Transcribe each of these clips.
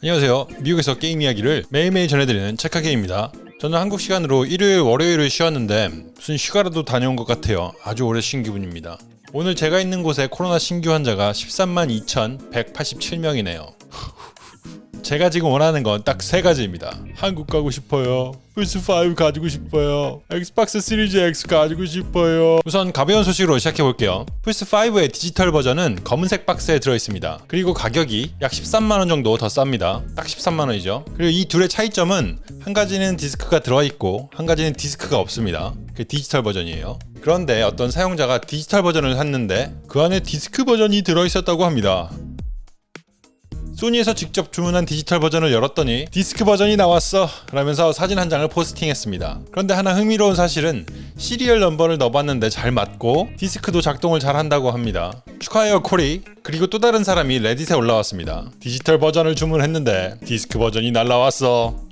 안녕하세요. 미국에서 게임 이야기를 매일매일 전해드리는 책하게입니다. 저는 한국 시간으로 일요일, 월요일을 쉬었는데 무슨 휴가라도 다녀온 것 같아요. 아주 오래 쉰 기분입니다. 오늘 제가 있는 곳에 코로나 신규 환자가 13만 2,187명이네요. 제가 지금 원하는 건 딱 세 가지입니다. 한국 가고 싶어요. 플스5 가지고 싶어요. Xbox Series X 가지고 싶어요. 우선 가벼운 소식으로 시작해 볼게요. 플스5의 디지털 버전은 검은색 박스에 들어 있습니다. 그리고 가격이 약 13만원 정도 더 쌉니다. 딱 13만원이죠. 그리고 이 둘의 차이점은 한 가지는 디스크가 들어 있고 한 가지는 디스크가 없습니다. 그 디지털 버전이에요. 그런데 어떤 사용자가 디지털 버전을 샀는데 그 안에 디스크 버전이 들어 있었다고 합니다. 소니에서 직접 주문한 디지털 버전을 열었더니 디스크 버전이 나왔어 라면서 사진 한 장을 포스팅했습니다. 그런데 하나 흥미로운 사실은 serial number를 넣어봤는데 잘 맞고 디스크도 작동을 잘 한다고 합니다. 축하해요 코리 그리고 또 다른 사람이 Reddit에 올라왔습니다. 디지털 버전을 주문했는데 디스크 버전이 날라왔어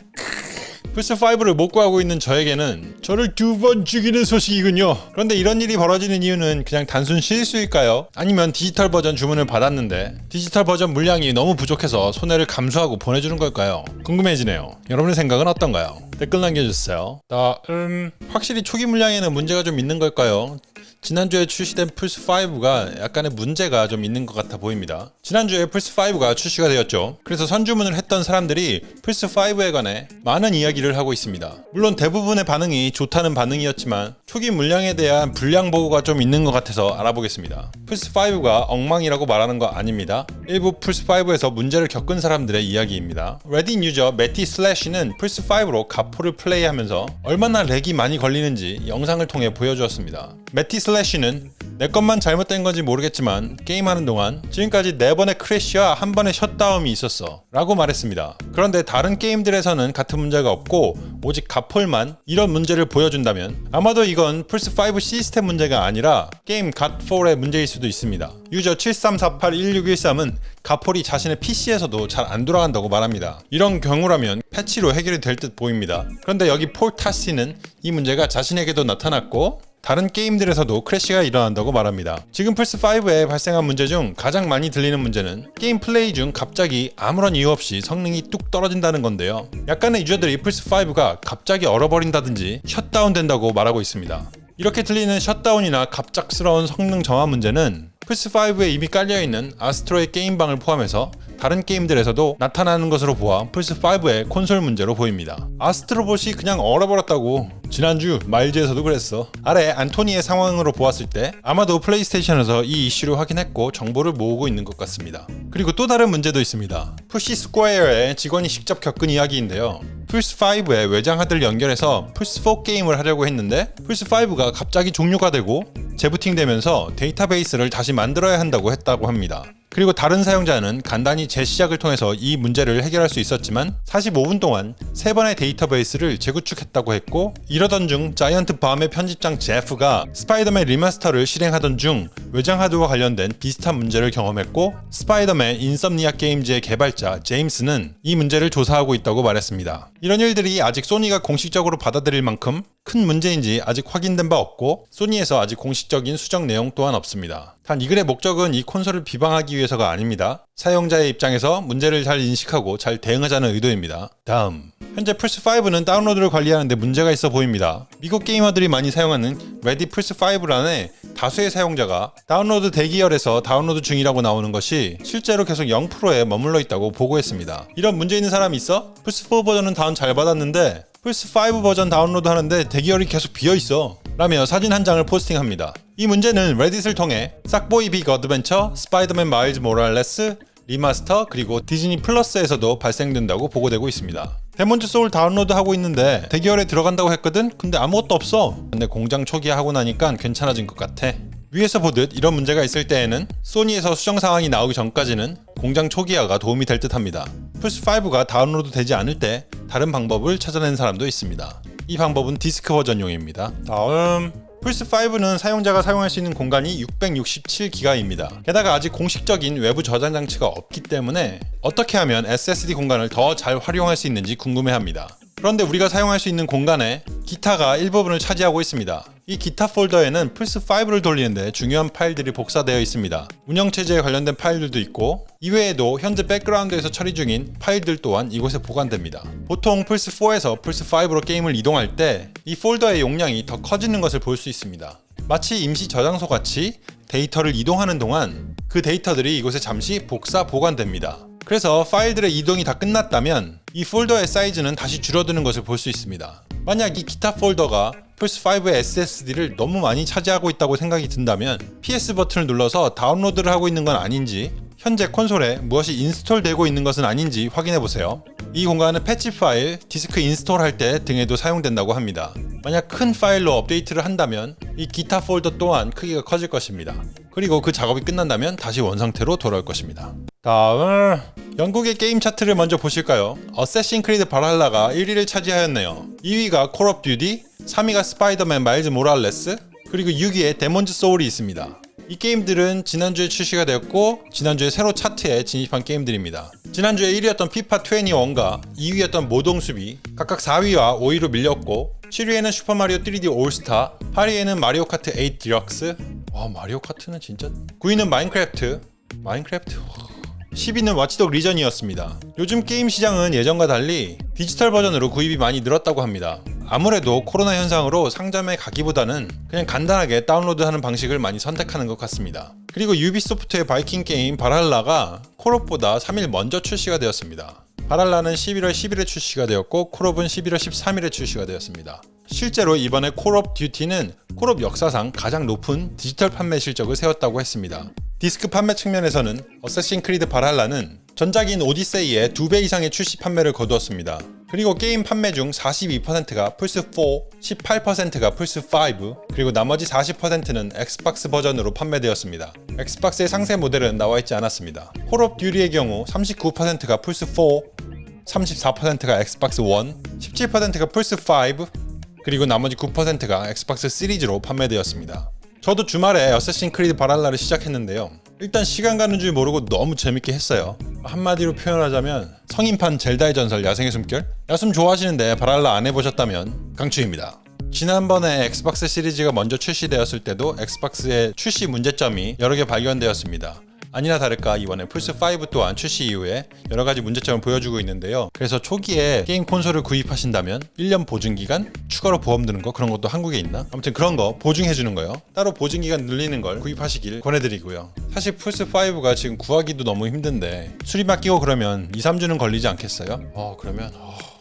플스5를 못 구하고 있는 저에게는 저를 두 번 죽이는 소식이군요. 그런데 이런 일이 벌어지는 이유는 그냥 단순 실수일까요? 아니면 디지털 버전 주문을 받았는데 디지털 버전 물량이 너무 부족해서 손해를 감수하고 보내주는 걸까요? 궁금해지네요. 여러분의 생각은 어떤가요? 댓글 남겨주세요. 나, 음, 확실히 초기 물량에는 문제가 좀 있는 걸까요? 지난주에 출시된 플스5가 약간의 문제가 좀 있는 것 같아 보입니다. 지난주에 플스5가 출시가 되었죠. 그래서 선주문을 했던 사람들이 플스5에 관해 많은 이야기를 하고 있습니다. 물론 대부분의 반응이 좋다는 반응이었지만 초기 물량에 대한 불량 보고가 좀 있는 것 같아서 알아보겠습니다. 플스5가 엉망이라고 말하는 거 아닙니다. 일부 플스5에서 문제를 겪은 사람들의 이야기입니다. Reddit user 매티 슬래시는 플스5로 Godfall을 플레이하면서 얼마나 lag이 많이 걸리는지 영상을 통해 보여주었습니다. 매티 슬래시는 내 것만 잘못된 건지 모르겠지만 게임하는 동안 지금까지 4번의 crash와 한 번의 셧다운이 있었어 라고 말했습니다. 그런데 다른 게임들에서는 같은 문제가 없고 오직 Godfall만 이런 문제를 보여준다면 아마도 이건 플스5 시스템 문제가 아니라 게임 갓4의 문제일 수도 있습니다. user 73481613은 Godfall이 자신의 PC에서도 잘 안 돌아간다고 말합니다. 이런 경우라면 패치로 해결이 될 듯 보입니다. 그런데 여기 폴타시는 이 문제가 자신에게도 나타났고 다른 게임들에서도 crash가 일어난다고 말합니다. 지금 플스5에 발생한 문제 중 가장 많이 들리는 문제는 게임 플레이 중 갑자기 아무런 이유 없이 성능이 뚝 떨어진다는 건데요. 약간의 user들이 플스5가 갑자기 얼어버린다든지 셧다운 된다고 말하고 있습니다. 이렇게 들리는 셧다운이나 갑작스러운 성능 저하 문제는 플스5에 이미 깔려있는 아스트로의 게임방을 포함해서 다른 게임들에서도 나타나는 것으로 보아 플스5의 콘솔 문제로 보입니다. Astro Bot이 그냥 얼어버렸다고 지난주 마일즈에서도 그랬어. 아래 안토니의 상황으로 보았을 때 아마도 PlayStation에서 이 이슈를 확인했고 정보를 모으고 있는 것 같습니다. 그리고 또 다른 문제도 있습니다. Push Square의 직원이 직접 겪은 이야기인데요. 플스5에 외장 하드를 연결해서 플스4 게임을 하려고 했는데 플스5가 갑자기 종료가 되고 재부팅되면서 데이터베이스를 다시 만들어야 한다고 했다고 합니다. 그리고 다른 사용자는 간단히 재시작을 통해서 이 문제를 해결할 수 있었지만 45분 동안 3번의 데이터베이스를 재구축했다고 했고 이러던 중 Giant Bomb의 편집장 제프가 Spider-Man Remaster를 실행하던 중 외장 하드와 관련된 비슷한 문제를 경험했고 스파이더맨 Insomniac Games의 개발자 제임스는 이 문제를 조사하고 있다고 말했습니다. 이런 일들이 아직 소니가 공식적으로 받아들일 만큼 큰 문제인지 아직 확인된 바 없고 소니에서 아직 공식적인 수정 내용 또한 없습니다. 단 이 글의 목적은 이 콘솔을 비방하기 위해서가 아닙니다. 사용자의 입장에서 문제를 잘 인식하고 잘 대응하자는 의도입니다. 다음 현재 플스5는 다운로드를 관리하는데 문제가 있어 보입니다. 미국 게이머들이 많이 사용하는 레딧 플스5란에 다수의 사용자가 다운로드 대기열에서 다운로드 중이라고 나오는 것이 실제로 계속 0%에 머물러 있다고 보고했습니다. 이런 문제 있는 사람이 있어? 플스4 버전은 다운 잘 받았는데 플스5 버전 다운로드 하는데 대기열이 계속 비어있어 라며 사진 한 장을 포스팅합니다. 이 문제는 레딧을 통해 색보이 빅 어드벤처, 스파이더맨 마일즈 모랄레스, 리마스터 그리고 디즈니 플러스에서도 발생된다고 보고되고 있습니다. 데몬즈 소울 다운로드 하고 있는데 대기열에 들어간다고 했거든? 근데 아무것도 없어. 근데 공장 초기화하고 나니까 괜찮아진 것 같아. 위에서 보듯 이런 문제가 있을 때에는 소니에서 수정 상황이 나오기 전까지는 공장 초기화가 도움이 될 듯 합니다. 플스5가 다운로드 되지 않을 때 다른 방법을 찾아낸 사람도 있습니다. 이 방법은 디스크 버전용입니다. 다음 플스5는 사용자가 사용할 수 있는 공간이 667기가입니다. 게다가 아직 공식적인 외부 저장 장치가 없기 때문에 어떻게 하면 SSD 공간을 더 잘 활용할 수 있는지 궁금해합니다. 그런데 우리가 사용할 수 있는 공간에 기타가 일부분을 차지하고 있습니다. 이 기타 폴더에는 플스5를 돌리는데 중요한 파일들이 복사되어 있습니다. 운영체제에 관련된 파일들도 있고 이외에도 현재 백그라운드에서 처리 중인 파일들 또한 이곳에 보관됩니다. 보통 플스4에서 플스5로 게임을 이동할 때 이 폴더의 용량이 더 커지는 것을 볼 수 있습니다. 마치 임시 저장소 같이 데이터를 이동하는 동안 그 데이터들이 이곳에 잠시 복사 보관됩니다. 그래서 파일들의 이동이 다 끝났다면 이 폴더의 사이즈는 다시 줄어드는 것을 볼 수 있습니다. 만약 이 기타 폴더가 플스5의 SSD를 너무 많이 차지하고 있다고 생각이 든다면 PS 버튼을 눌러서 다운로드를 하고 있는 건 아닌지 현재 콘솔에 무엇이 인스톨되고 있는 것은 아닌지 확인해 보세요. 이 공간은 패치 파일, 디스크 인스톨할 때 등에도 사용된다고 합니다. 만약 큰 파일로 업데이트를 한다면 이 기타 폴더 또한 크기가 커질 것입니다. 그리고 그 작업이 끝난다면 다시 원상태로 돌아올 것입니다. 다음 영국의 게임 차트를 먼저 보실까요? 어쌔신 크리드 발할라가 1위를 차지하였네요. 2위가 콜 오브 듀티, 3위가 스파이더맨 마일즈 모랄레스, 그리고 6위에 데몬즈 소울이 있습니다. 이 게임들은 지난주에 출시가 되었고 지난주에 새로 차트에 진입한 게임들입니다. 지난주에 1위였던 피파 21과 2위였던 모동숲이 각각 4위와 5위로 밀렸고 7위에는 슈퍼마리오 3D 올스타 8위에는 마리오 카트 8 디럭스 와 마리오 카트는 진짜 9위는 마인크래프트 마인크래프트 10위는 와치독 리전이었습니다. 요즘 게임 시장은 예전과 달리 디지털 버전으로 구입이 많이 늘었다고 합니다. 아무래도 코로나 현상으로 상점에 가기보다는 그냥 간단하게 다운로드하는 방식을 많이 선택하는 것 같습니다. 그리고 유비소프트의 바이킹 게임 바랄라가 콜옵보다 3일 먼저 출시가 되었습니다. 바랄라는 11월 10일에 출시가 되었고 콜옵은 11월 13일에 출시가 되었습니다. 실제로 이번에 콜옵 듀티는 콜옵 역사상 가장 높은 디지털 판매 실적을 세웠다고 했습니다. 디스크 판매 측면에서는 어쌔신 크리드 바랄라는 전작인 오디세이의 2배 이상의 출시 판매를 거두었습니다. 그리고 게임 판매 중 42%가 플스4, 18%가 플스5, 그리고 나머지 40%는 엑스박스 버전으로 판매되었습니다. 엑스박스의 상세 모델은 나와 있지 않았습니다. 콜옵 듀티의 경우 39%가 플스4, 34%가 엑스박스 1, 17%가 플스5, 그리고 나머지 9%가 엑스박스 시리즈로 판매되었습니다. 저도 주말에 어쌔신 크리드 바랄라를 시작했는데요. 일단 시간 가는 줄 모르고 너무 재밌게 했어요. 한마디로 표현하자면 성인판 젤다의 전설 야생의 숨결? 야숨 좋아하시는데 바랄라 안 해보셨다면 강추입니다. 지난번에 엑스박스 시리즈가 먼저 출시되었을 때도 엑스박스의 출시 문제점이 여러 개 발견되었습니다. 아니나 다를까 이번에 플스5 또한 출시 이후에 여러가지 문제점을 보여주고 있는데요 그래서 초기에 게임 콘솔을 구입하신다면 1년 보증기간 추가로 보험 드는 거 그런 것도 한국에 있나? 아무튼 그런 거 보증해주는 거요 따로 보증기간 늘리는 걸 구입하시길 권해드리고요 사실 플스5가 지금 구하기도 너무 힘든데 수리 맡기고 그러면 2, 3주는 걸리지 않겠어요? 어 그러면 어...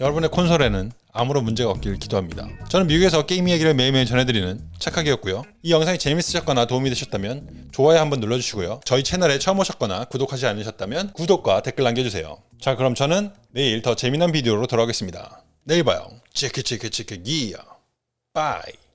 여러분의 콘솔에는 아무런 문제가 없길 기도합니다. 저는 미국에서 게임 이야기를 매일매일 전해드리는 착하기였고요. 이 영상이 재밌으셨거나 도움이 되셨다면 좋아요 한번 눌러주시고요. 저희 채널에 처음 오셨거나 구독하지 않으셨다면 구독과 댓글 남겨주세요. 자 그럼 저는 내일 더 재미난 비디오로 돌아오겠습니다. 내일 봐요. 치크 기야. bye.